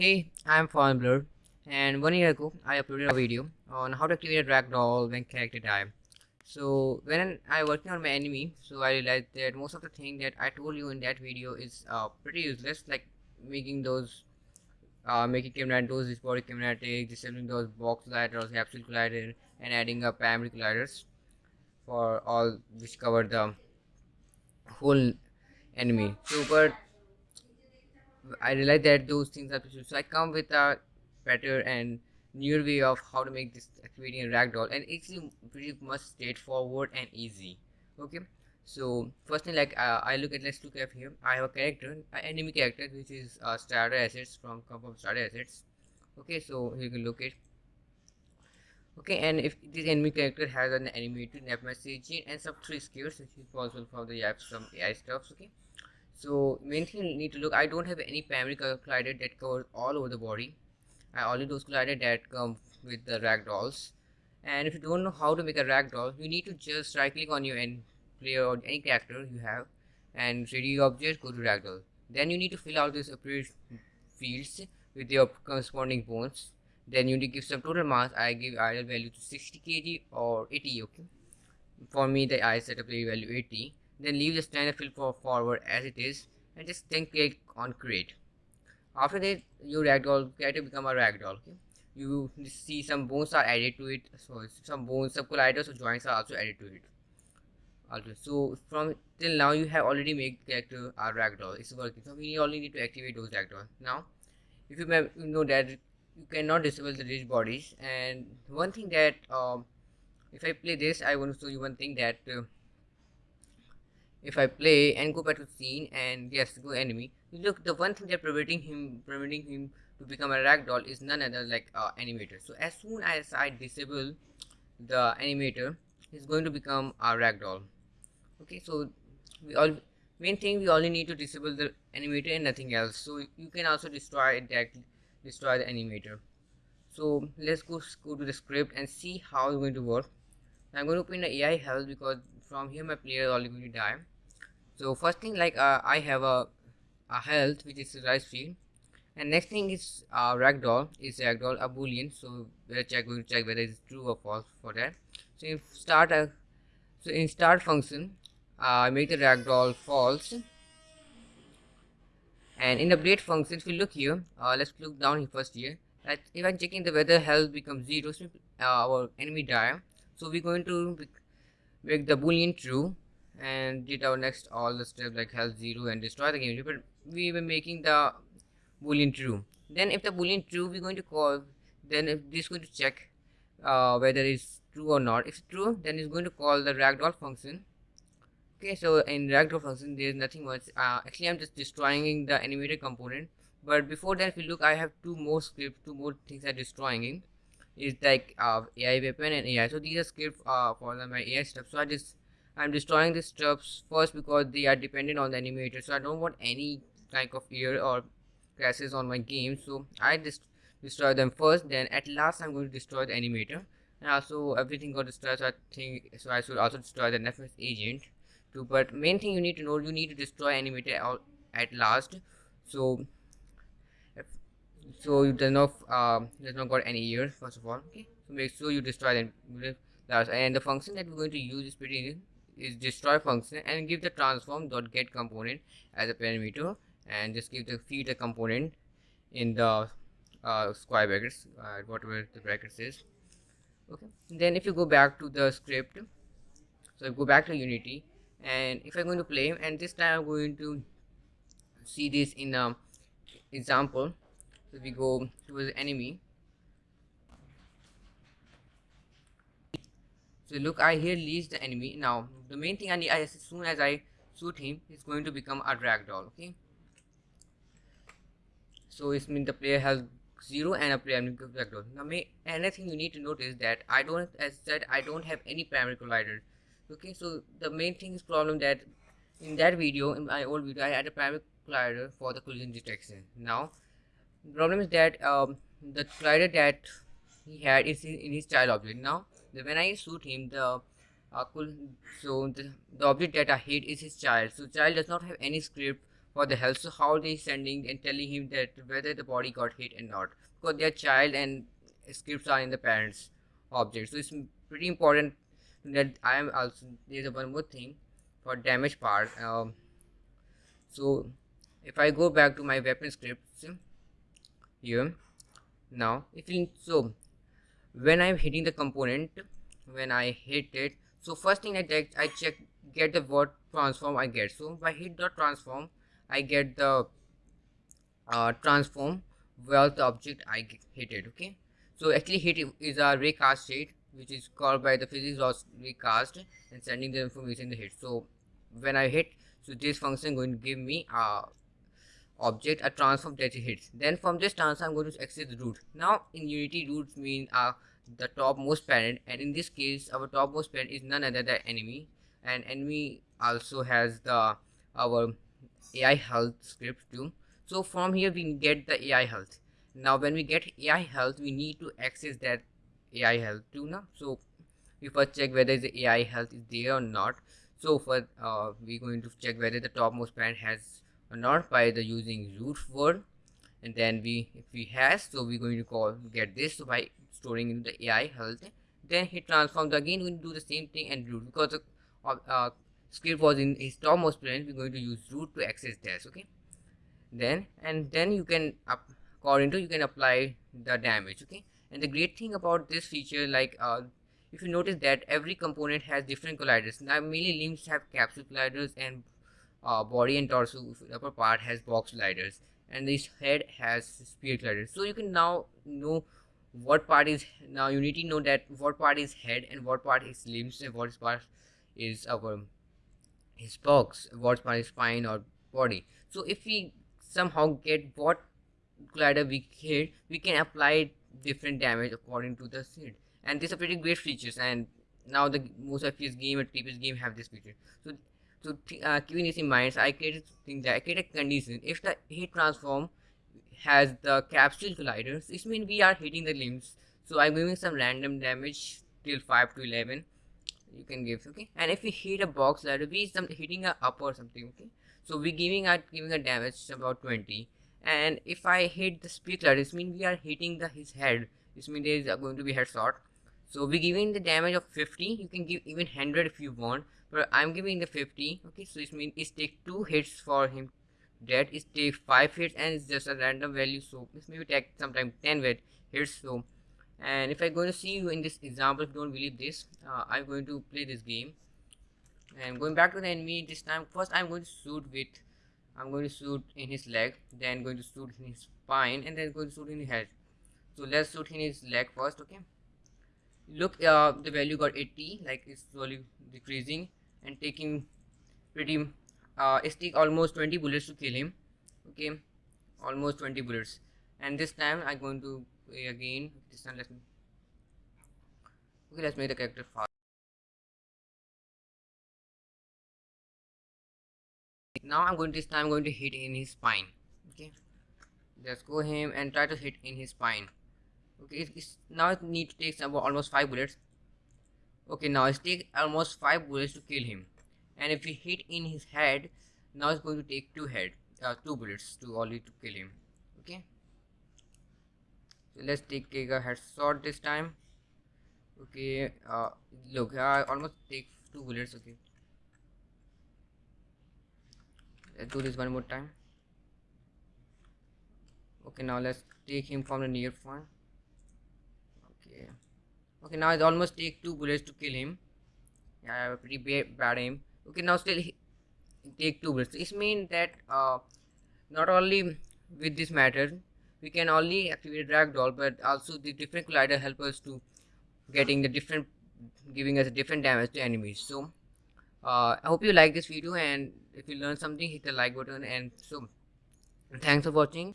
Hey, I'm Fallen Blur, and one year ago I uploaded a video on how to activate a ragdoll when character die. So when I working on my enemy, so I realized that most of the thing that I told you in that video is uh, pretty useless, like making those, uh, making camera those body kinetic, disabling those box colliders, capsule collider, and adding up primary colliders for all which cover the whole enemy. So but I realize that those things are possible. so I come with a better and newer way of how to make this activating a ragdoll. And it's pretty much straightforward and easy. Okay? So first thing like uh, I look at let's look at here. I have a character an enemy character which is uh, starter assets from from starter assets. Okay? So you can look okay? And if this enemy character has an animated net message and some three skills which is possible from the app some AI stuffs okay so main thing you need to look I don't have any primary collider that covers all over the body. I only those collider that come with the ragdolls and if you don't know how to make a ragdoll you need to just right click on your end player or any character you have and 3d object go to ragdoll then you need to fill out this appropriate fields with your corresponding bones. Then you need to give some total mass I give idle value to 60 kg or 80 okay? For me the I set up value 80 then leave the standard fill for forward as it is and just then click on create. After that your ragdoll character become a ragdoll okay? You see some bones are added to it so some bones some colliders or joints are also added to it. Also so from till now you have already made character a ragdoll. It's working. So we only need to activate those ragdoll. Now if you, know that you cannot disable the rigidbodies and one thing that um, if I play this I want to show you one thing that uh, if I play and go back to scene and yes go enemy. Look the one thing that preventing him preventing him to become a ragdoll is none other like uh, animator. So as soon as I disable the animator he's going to become a ragdoll. Okay so we all main thing we only need to disable the animator and nothing else. So you can also destroy it directly destroy the animator. So let's go, go to the script and see how it's going to work. I'm going to open the AI health because from here my player is already going to die. So first thing like uh, I have a, a health which is rise field. And next thing is uh, ragdoll is ragdoll a boolean so we're check to check whether it's true or false for that. So if start a so in start function uh, make the ragdoll false. And in the update function if you look here uh, let's look down here first here. That if I'm checking the weather health becomes zero so uh, our enemy die. So we're going to make the boolean true and did our next all the steps like health zero and destroy the game. But we were making the boolean true. Then if the boolean true we're going to call then if this is going to check uh, whether it's true or not. If it's true then it's going to call the ragdoll function. Okay so in ragdoll function there's nothing much. Uh, actually i'm just destroying the animated component. But before that if you look i have two more scripts two more things i'm destroying is like uh, ai weapon and ai so these are scripts uh, for the, my ai stuff. So i just i'm destroying these stuffs first because they are dependent on the animator so i don't want any type of error or crashes on my game. So i just destroy them first. Then at last i'm going to destroy the animator. And also everything got destroyed. So i think so i should also destroy the NavMesh agent too. But main thing you need to know you need to destroy animator at last. So so you does not uh, does not got any error first of all. Okay. So make sure you destroy them. Last and the function that we're going to use is pretty is destroy function and give the transform dot get component as a parameter and just give the feed the component in the uh, square brackets uh, whatever the brackets is. Okay. Then if you go back to the script so go back to unity and if i'm going to play and this time i'm going to see this in a example so we go to the enemy. So look i here leaves the enemy. Now the main thing i need as soon as i shoot him he's going to become a ragdoll okay? So it means the player has zero and a player ragdoll. Now may another thing you need to notice that i don't as said i don't have any primary collider okay? So the main thing is problem that in that video in my old video i had a primary collider for the collision detection. Now the problem is that um, the collider that he had is in his child object. Now the, when i shoot him the uh, so the, the object that i hit is his child. So child does not have any script for the health so how they sending and telling him that whether the body got hit and not. Because their child and scripts are in the parents object. So it's pretty important that i am also there's one more thing for damage part. Um, so if i go back to my weapon scripts here now if you so when i'm hitting the component when i hit it so first thing i check i check get the what transform i get. So i hit the transform i get the uh, transform where the object i hit it okay? So actually hit is a raycast state which is called by the physics of Raycast and sending the information in the hit so when i hit so this function going to give me a object a transform that it hits. Then from this transform i'm going to access the root. Now in unity roots mean uh, the topmost parent and in this case our topmost parent is none other than enemy. And enemy also has the our ai health script too. So from here we get the ai health. Now when we get ai health we need to access that ai health too now so we first check whether the ai health is there or not. So for uh, we're going to check whether the topmost parent has not by the using root word. And then we if we has so we're going to call get this. So by storing in the ai health then he transforms again we do the same thing and root. Because the uh, uh, script was in his topmost parent we're going to use root to access this okay? Then and then you can up according to you can apply the damage okay? And the great thing about this feature like uh, if you notice that every component has different colliders. Now mainly limbs have capsule colliders and uh, body and torso upper part has box colliders and this head has sphere colliders so you can now know what part is now you need to know that what part is head and what part is limbs and what part is our his box what part is spine or body. So if we somehow get what glider we hit we can apply different damage according to the seed. And these are pretty great features and now the most FPS game and previous game have this feature. So so uh, keeping this in mind so i created thing that i created a condition. If the heat transform has the capsule colliders this means we are hitting the limbs. So i'm giving some random damage till 5 to 11 you can give okay? And if we hit a box collider we some hitting a up or something okay? So we're giving a giving a damage about 20 and if i hit the sphere collider this means we are hitting the his head. This means there is going to be headshot so we're giving the damage of 50 you can give even 100 if you want but i'm giving the 50 okay? So this means it take two hits for him. That is take five hits and it's just a random value. So this maybe take sometime 10 hits so. And if i'm going to see you in this example if you don't believe this uh, i'm going to play this game. And going back to the enemy this time first i'm going to shoot with i'm going to shoot in his leg then going to shoot in his spine and then going to shoot in his head. So let's shoot in his leg first okay look uh, the value got 80 like it's slowly decreasing and taking pretty uh, it take almost 20 bullets to kill him okay? Almost 20 bullets. And this time i'm going to play again. This time let's okay let's make the character fast. Now i'm going to this time i'm going to hit in his spine okay? Just go him and try to hit in his spine okay it's, now it need to take almost five bullets. Okay now it's take almost five bullets to kill him. And if we hit in his head now it's going to take two head uh, two bullets to only to kill him. Okay? So let's take, take a headshot this time. Okay uh look i almost take two bullets okay. Let's do this one more time. Okay now let's take him from the near front okay okay now it almost take two bullets to kill him. Yeah I have a pretty bad, aim. Okay now still take two bullets. This means that uh, not only with this method we can only activate ragdoll but also the different collider help us to getting the different giving us a different damage to enemies. So uh, i hope you like this video and if you learned something hit the like button. And so thanks for watching